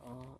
哦，